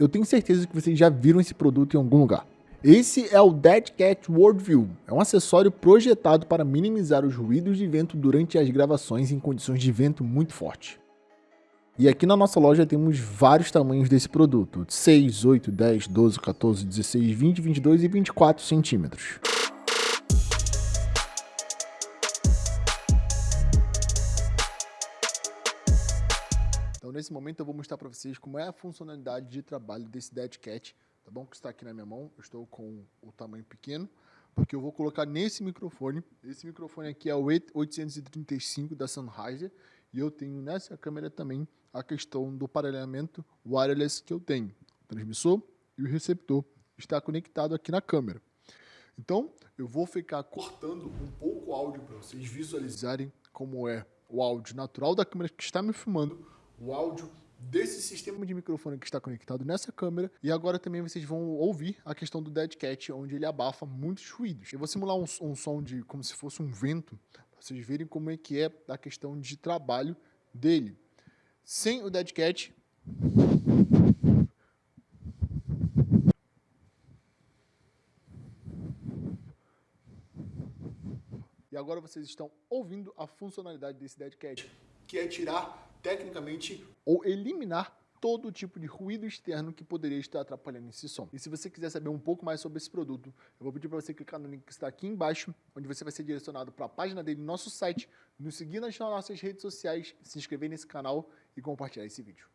eu tenho certeza que vocês já viram esse produto em algum lugar. Esse é o Dead Cat Worldview. É um acessório projetado para minimizar os ruídos de vento durante as gravações em condições de vento muito forte. E aqui na nossa loja temos vários tamanhos desse produto, 6, 8, 10, 12, 14, 16, 20, 22 e 24 centímetros. Então nesse momento eu vou mostrar para vocês como é a funcionalidade de trabalho desse Dead Cat, tá bom? Que está aqui na minha mão, eu estou com o tamanho pequeno, porque eu vou colocar nesse microfone, esse microfone aqui é o 835 da Sennheiser, e eu tenho nessa câmera também a questão do parelhamento wireless que eu tenho. O transmissor e o receptor está conectado aqui na câmera. Então, eu vou ficar cortando um pouco o áudio para vocês visualizarem como é o áudio natural da câmera que está me filmando, o áudio desse sistema de microfone que está conectado nessa câmera e agora também vocês vão ouvir a questão do Dead Cat, onde ele abafa muitos ruídos. Eu vou simular um, um som de como se fosse um vento, para vocês verem como é que é a questão de trabalho dele. Sem o Dead Cat, E agora vocês estão ouvindo a funcionalidade desse Dead Cat, que é tirar tecnicamente ou eliminar todo tipo de ruído externo que poderia estar atrapalhando esse som. E se você quiser saber um pouco mais sobre esse produto, eu vou pedir para você clicar no link que está aqui embaixo, onde você vai ser direcionado para a página dele no nosso site, nos seguir nas nossas redes sociais, se inscrever nesse canal e compartilhar esse vídeo.